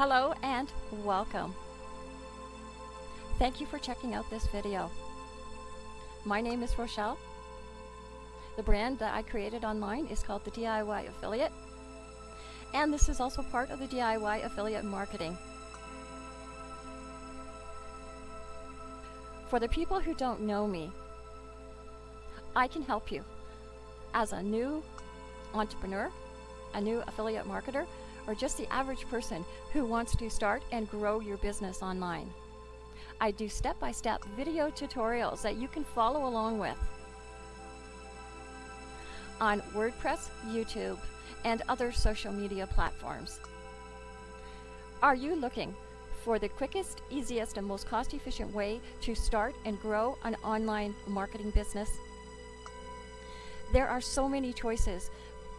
Hello and welcome. Thank you for checking out this video. My name is Rochelle. The brand that I created online is called the DIY Affiliate. And this is also part of the DIY Affiliate Marketing. For the people who don't know me, I can help you as a new entrepreneur, a new affiliate marketer, or just the average person who wants to start and grow your business online. I do step-by-step -step video tutorials that you can follow along with on WordPress, YouTube, and other social media platforms. Are you looking for the quickest, easiest, and most cost-efficient way to start and grow an online marketing business? There are so many choices,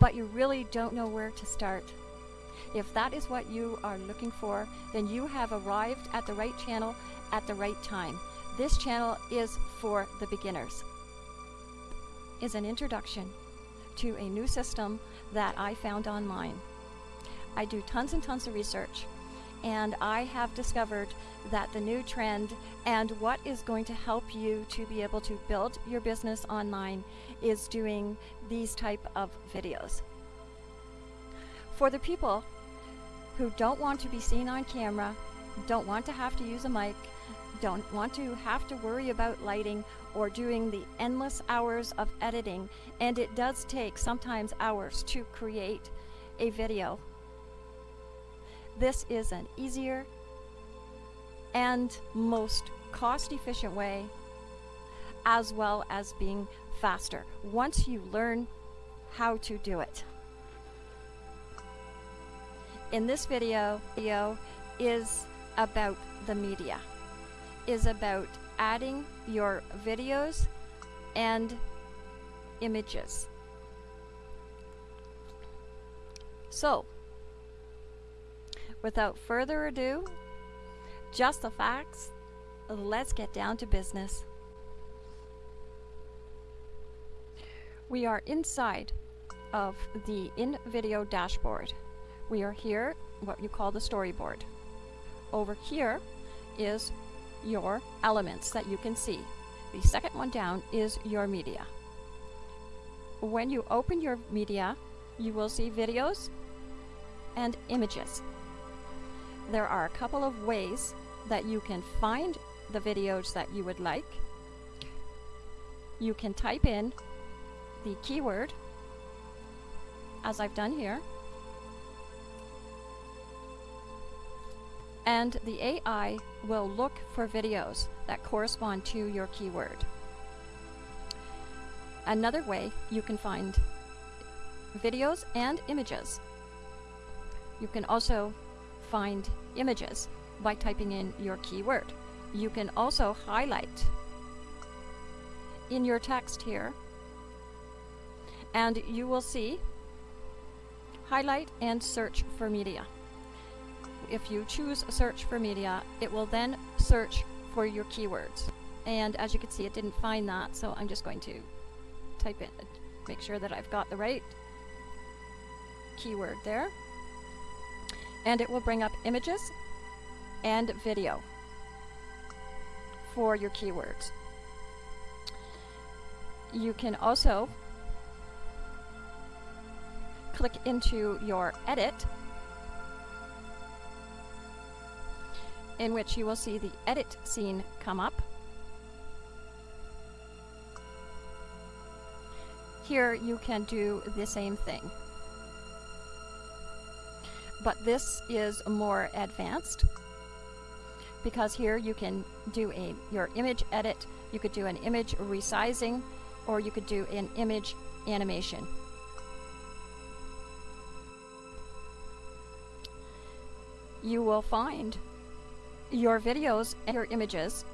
but you really don't know where to start. If that is what you are looking for, then you have arrived at the right channel at the right time. This channel is for the beginners. Is an introduction to a new system that I found online. I do tons and tons of research and I have discovered that the new trend and what is going to help you to be able to build your business online is doing these type of videos. For the people who don't want to be seen on camera, don't want to have to use a mic, don't want to have to worry about lighting or doing the endless hours of editing, and it does take sometimes hours to create a video. This is an easier and most cost-efficient way as well as being faster once you learn how to do it in this video, video is about the media, is about adding your videos and images. So, without further ado, just the facts, let's get down to business. We are inside of the InVideo dashboard we are here, what you call the storyboard. Over here is your elements that you can see. The second one down is your media. When you open your media, you will see videos and images. There are a couple of ways that you can find the videos that you would like. You can type in the keyword, as I've done here, and the AI will look for videos that correspond to your keyword. Another way you can find videos and images. You can also find images by typing in your keyword. You can also highlight in your text here and you will see highlight and search for media if you choose search for media, it will then search for your keywords. And as you can see, it didn't find that, so I'm just going to type in, make sure that I've got the right keyword there. And it will bring up images and video for your keywords. You can also click into your edit in which you will see the edit scene come up. Here you can do the same thing. But this is more advanced because here you can do a your image edit, you could do an image resizing, or you could do an image animation. You will find your videos and your images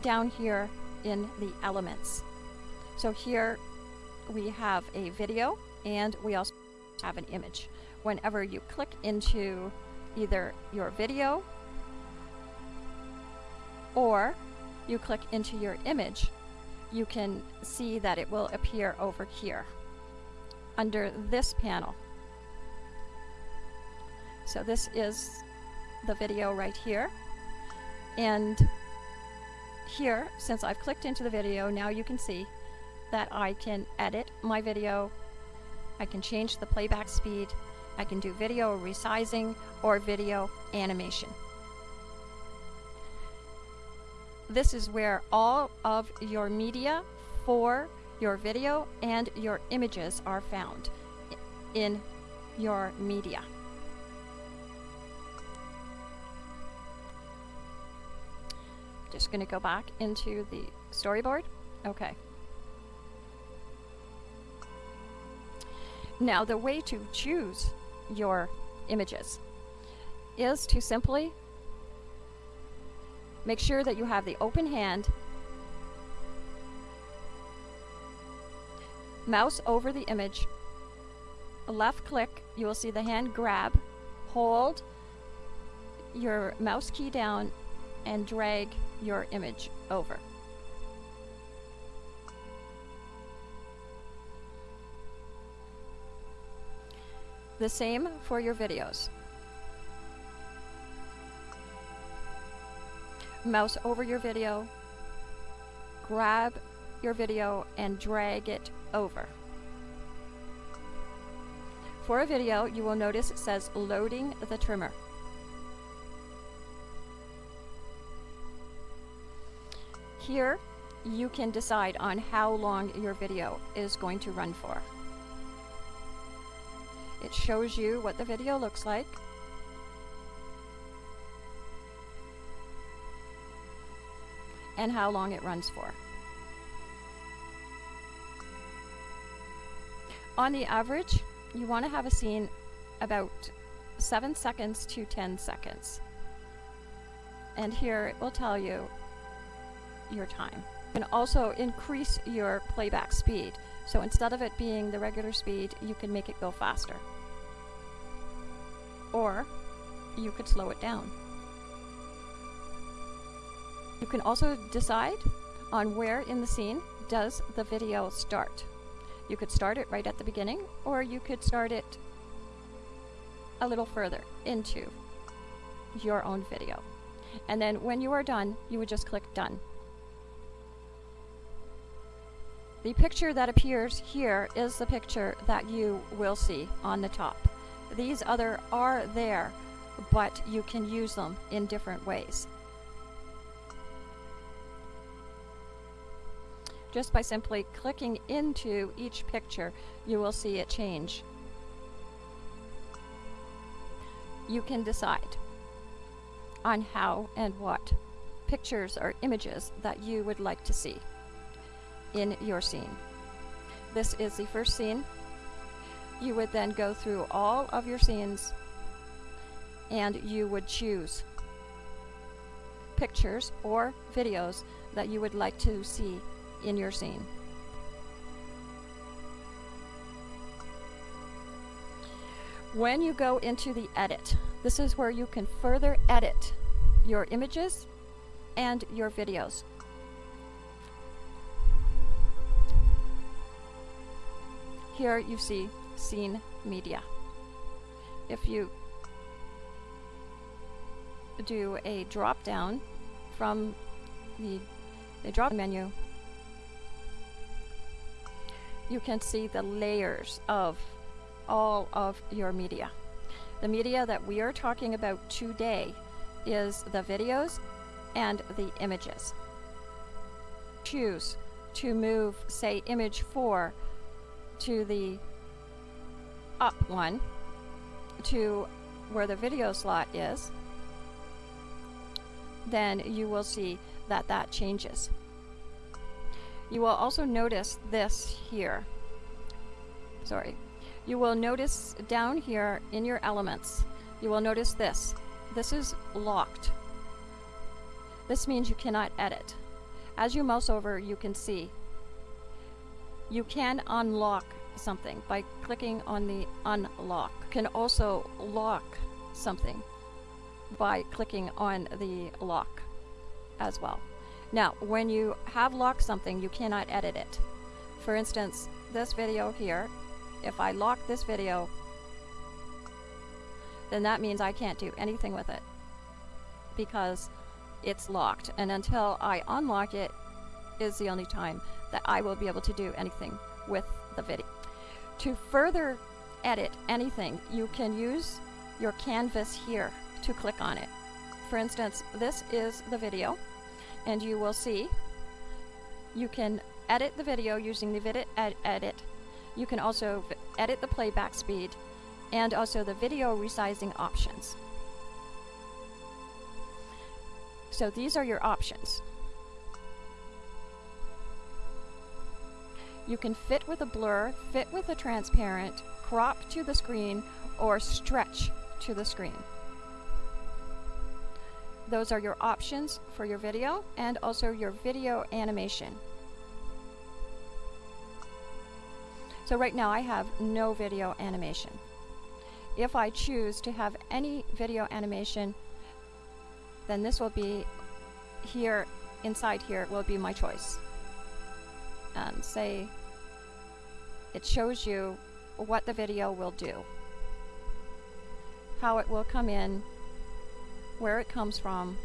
down here in the elements. So here we have a video and we also have an image. Whenever you click into either your video or you click into your image, you can see that it will appear over here under this panel. So this is the video right here. And here, since I've clicked into the video, now you can see that I can edit my video. I can change the playback speed. I can do video resizing or video animation. This is where all of your media for your video and your images are found in your media. Just going to go back into the storyboard. Okay. Now the way to choose your images is to simply make sure that you have the open hand mouse over the image left click you will see the hand grab hold your mouse key down and drag your image over the same for your videos mouse over your video grab your video and drag it over. For a video, you will notice it says loading the trimmer. Here, you can decide on how long your video is going to run for. It shows you what the video looks like. and how long it runs for. On the average, you want to have a scene about 7 seconds to 10 seconds. And here it will tell you your time. You can also increase your playback speed. So instead of it being the regular speed, you can make it go faster. Or you could slow it down. You can also decide on where in the scene does the video start. You could start it right at the beginning, or you could start it a little further into your own video. And then when you are done, you would just click Done. The picture that appears here is the picture that you will see on the top. These other are there, but you can use them in different ways. Just by simply clicking into each picture, you will see it change. You can decide on how and what pictures or images that you would like to see in your scene. This is the first scene. You would then go through all of your scenes and you would choose pictures or videos that you would like to see in your scene. When you go into the edit, this is where you can further edit your images and your videos. Here you see scene media. If you do a drop down from the, the drop menu you can see the layers of all of your media. The media that we are talking about today is the videos and the images. Choose to move, say, image 4 to the up one to where the video slot is, then you will see that that changes. You will also notice this here. Sorry. You will notice down here in your elements, you will notice this. This is locked. This means you cannot edit. As you mouse over, you can see. You can unlock something by clicking on the unlock. You can also lock something by clicking on the lock as well. Now, when you have locked something, you cannot edit it. For instance, this video here, if I lock this video, then that means I can't do anything with it. because it's locked. And until I unlock it is the only time that I will be able to do anything with the video. To further edit anything, you can use your canvas here to click on it. For instance, this is the video, and you will see you can edit the video using the Vidit ed edit. You can also edit the playback speed and also the video resizing options. So these are your options. You can fit with a blur, fit with a transparent, crop to the screen, or stretch to the screen. Those are your options for your video and also your video animation. So right now I have no video animation. If I choose to have any video animation, then this will be here, inside here will be my choice. And say it shows you what the video will do, how it will come in, where it comes from,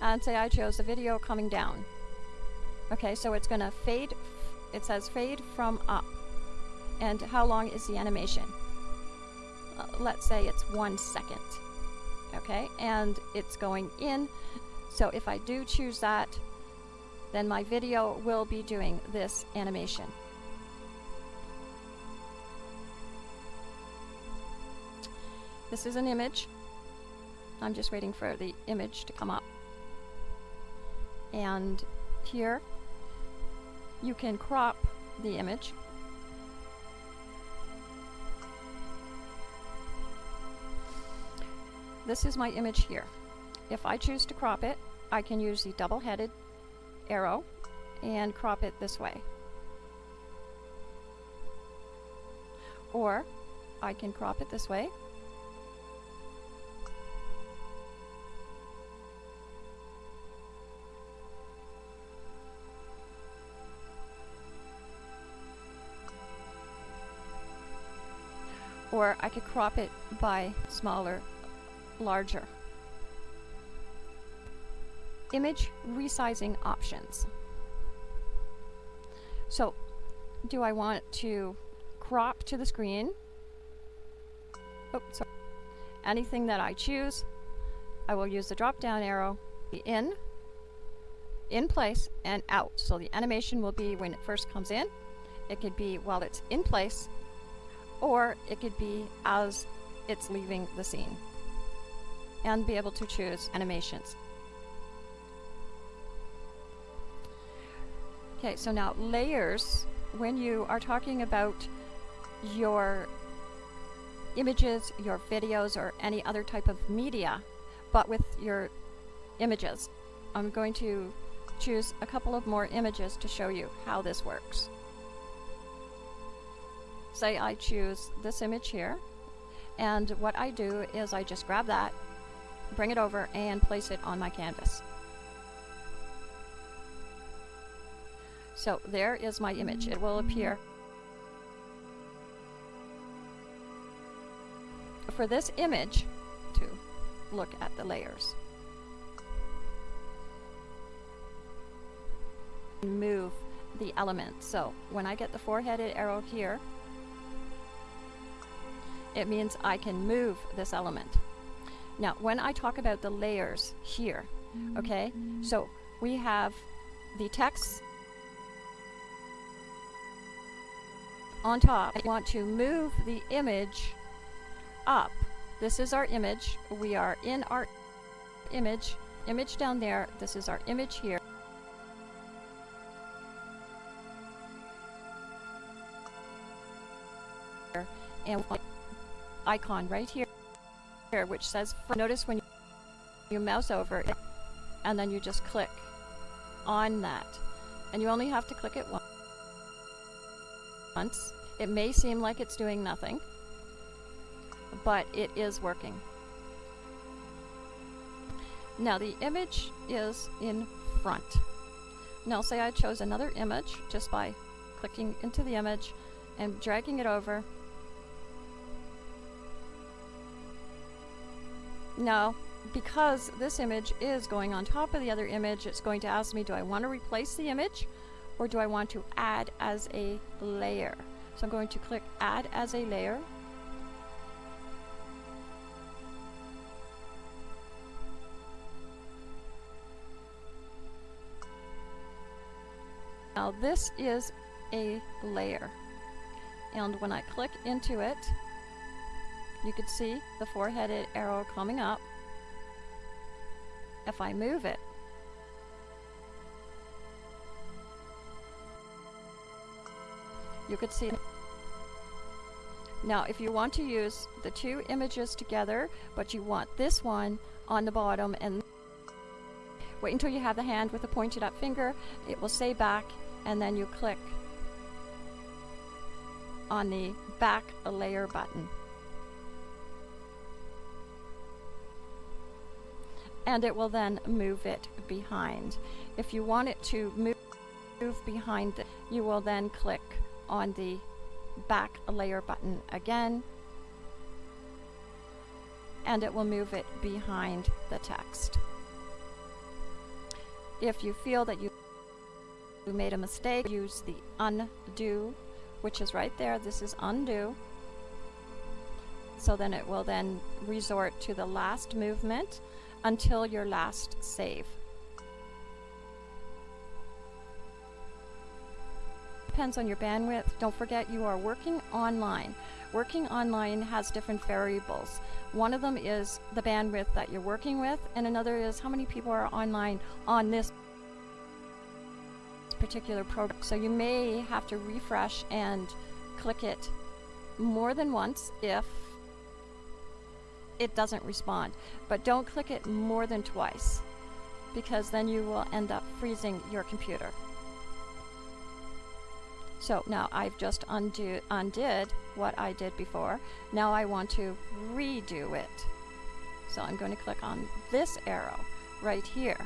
and say I chose the video coming down. Okay, so it's going to fade, it says fade from up. And how long is the animation? Uh, let's say it's one second. Okay, and it's going in. So if I do choose that, then my video will be doing this animation. This is an image. I'm just waiting for the image to come up. And here you can crop the image. This is my image here. If I choose to crop it, I can use the double-headed arrow and crop it this way. Or I can crop it this way or I could crop it by smaller, larger. Image resizing options. So, do I want to crop to the screen? Oh, sorry. Anything that I choose, I will use the drop down arrow in, in place, and out. So the animation will be when it first comes in. It could be while it's in place or it could be as it's leaving the scene and be able to choose animations. Okay, so now layers, when you are talking about your images, your videos, or any other type of media, but with your images, I'm going to choose a couple of more images to show you how this works. Say I choose this image here and what I do is I just grab that bring it over and place it on my canvas so there is my image. It will appear. For this image to look at the layers. Move the element. So when I get the four-headed arrow here it means I can move this element. Now, when I talk about the layers here, okay, so we have the text on top. I want to move the image up. This is our image. We are in our image, image down there. This is our image here. And icon right here, here which says, notice when you mouse over it, and then you just click on that. And you only have to click it once. It may seem like it's doing nothing, but it is working. Now the image is in front. Now say I chose another image just by clicking into the image and dragging it over Now, because this image is going on top of the other image, it's going to ask me, do I want to replace the image or do I want to add as a layer? So I'm going to click add as a layer. Now this is a layer and when I click into it you can see the four-headed arrow coming up if I move it you could see. Now if you want to use the two images together but you want this one on the bottom and wait until you have the hand with the pointed up finger it will say back and then you click on the back layer button. And it will then move it behind. If you want it to move move behind you will then click on the back layer button again and it will move it behind the text. If you feel that you made a mistake, use the undo, which is right there. This is undo. So then it will then resort to the last movement until your last save. Depends on your bandwidth. Don't forget you are working online. Working online has different variables. One of them is the bandwidth that you're working with, and another is how many people are online on this particular product. So you may have to refresh and click it more than once if it doesn't respond. But don't click it more than twice because then you will end up freezing your computer. So now I've just undo, undid what I did before. Now I want to redo it. So I'm going to click on this arrow right here.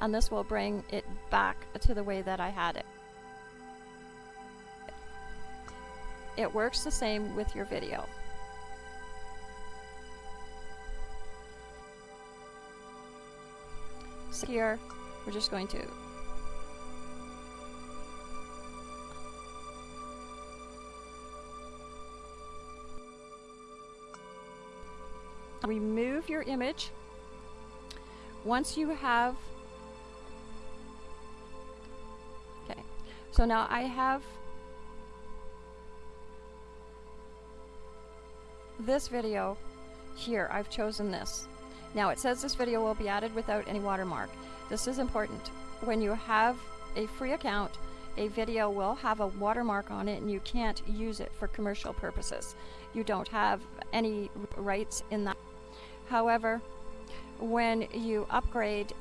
And this will bring it back to the way that I had it. It works the same with your video. Here, we're just going to remove your image. Once you have okay so now I have this video here I've chosen this now it says this video will be added without any watermark. This is important. When you have a free account, a video will have a watermark on it and you can't use it for commercial purposes. You don't have any rights in that. However, when you upgrade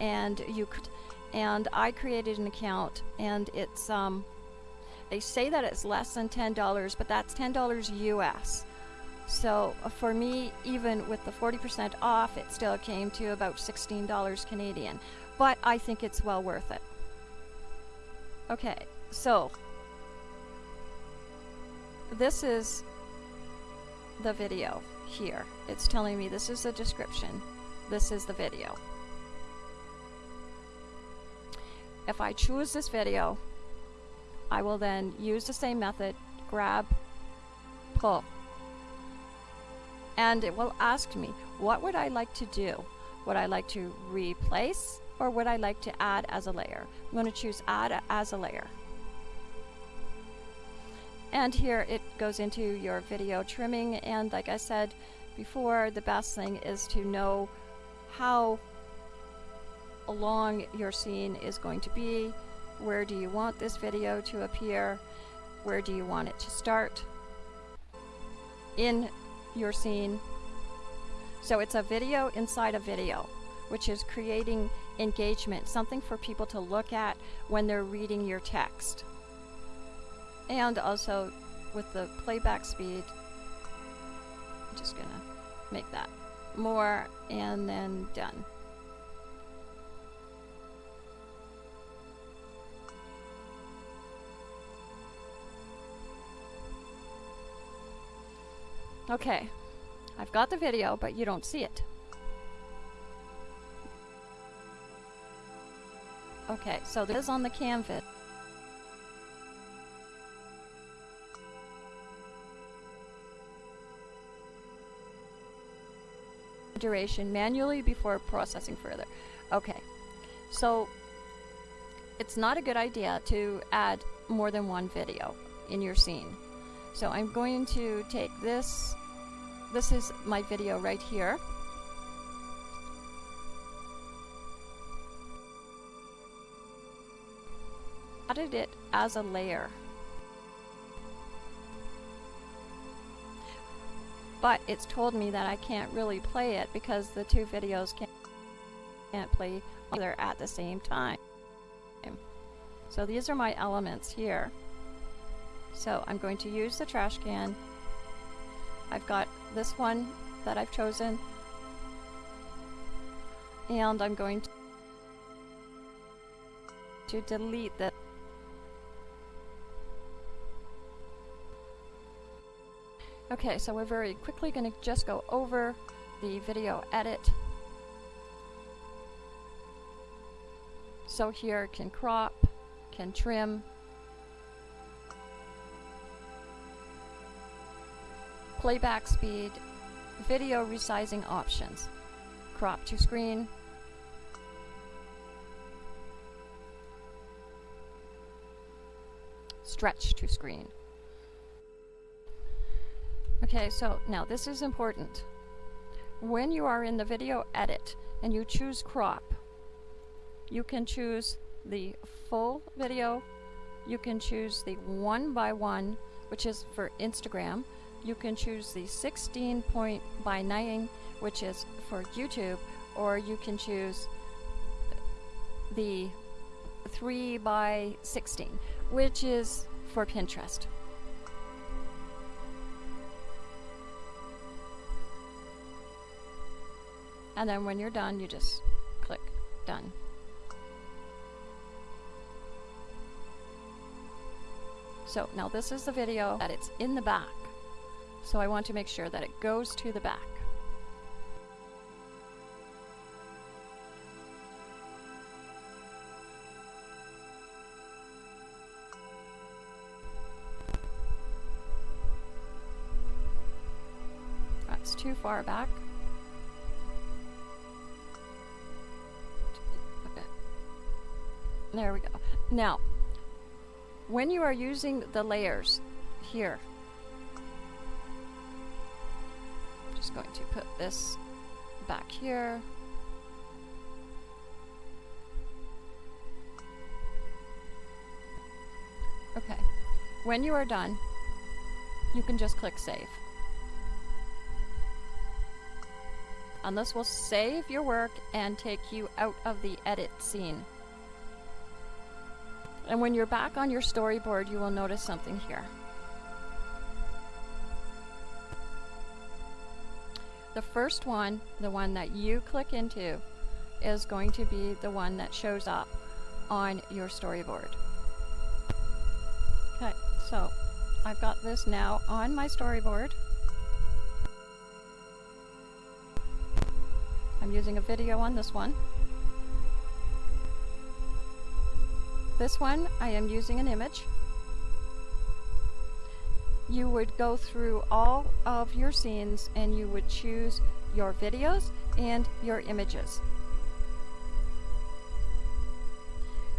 and you and I created an account and it's um they say that it's less than $10 but that's $10 US so uh, for me, even with the 40% off, it still came to about $16 Canadian. But I think it's well worth it. Okay, so this is the video here. It's telling me this is the description. This is the video. If I choose this video, I will then use the same method, grab, pull and it will ask me, what would I like to do? Would I like to replace or would I like to add as a layer? I'm going to choose add as a layer. And here it goes into your video trimming and like I said before, the best thing is to know how long your scene is going to be, where do you want this video to appear, where do you want it to start in your scene. So it's a video inside a video, which is creating engagement, something for people to look at when they're reading your text. And also with the playback speed, I'm just gonna make that more and then done. Okay, I've got the video, but you don't see it. Okay, so this is on the canvas. duration manually before processing further. Okay, so it's not a good idea to add more than one video in your scene. So I'm going to take this, this is my video right here. Added it as a layer. but it's told me that I can't really play it because the two videos can't, play either at the same time. So these are my elements here. So I'm going to use the trash can. I've got this one that I've chosen. And I'm going to, delete that. Okay, so we're very quickly going to just go over the video edit. So here can crop, can trim, playback speed, video resizing options, crop to screen, stretch to screen. Okay, so now this is important. When you are in the video edit and you choose crop, you can choose the full video, you can choose the one by one, which is for Instagram, you can choose the 16 point by 9, which is for YouTube, or you can choose the 3 by 16, which is for Pinterest. And then when you're done, you just click done. So now this is the video that it's in the back. So I want to make sure that it goes to the back. That's too far back. There we go. Now, when you are using the layers here, just going to put this back here. Okay. When you are done, you can just click save. And this will save your work and take you out of the edit scene. And when you're back on your storyboard, you will notice something here. The first one, the one that you click into, is going to be the one that shows up on your storyboard. Okay, so I've got this now on my storyboard. I'm using a video on this one. This one, I am using an image. You would go through all of your scenes and you would choose your videos and your images.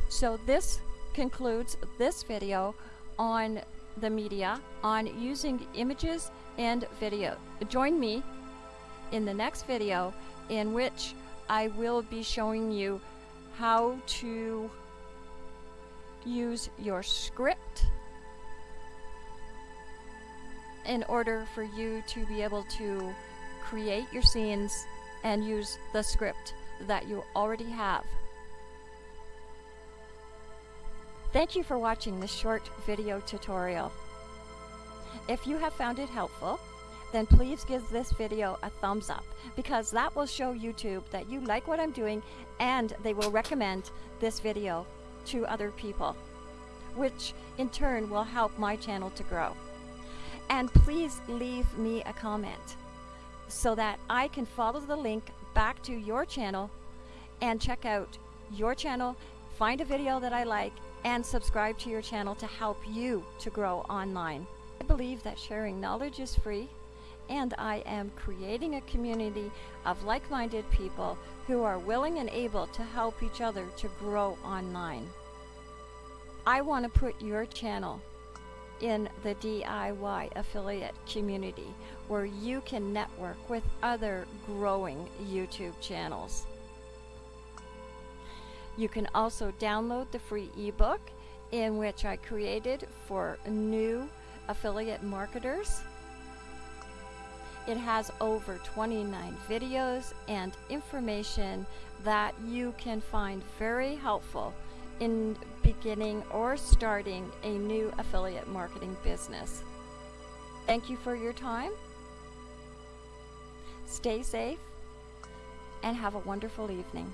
So this concludes this video on the media on using images and video. Join me in the next video in which I will be showing you how to use your script in order for you to be able to create your scenes and use the script that you already have. Thank you for watching this short video tutorial. If you have found it helpful, then please give this video a thumbs up because that will show YouTube that you like what I'm doing and they will recommend this video to other people, which in turn will help my channel to grow. And please leave me a comment so that I can follow the link back to your channel and check out your channel, find a video that I like, and subscribe to your channel to help you to grow online. I believe that sharing knowledge is free, and I am creating a community of like minded people who are willing and able to help each other to grow online. I want to put your channel in the DIY affiliate community where you can network with other growing YouTube channels. You can also download the free ebook in which I created for new affiliate marketers. It has over 29 videos and information that you can find very helpful in beginning or starting a new affiliate marketing business. Thank you for your time. Stay safe and have a wonderful evening.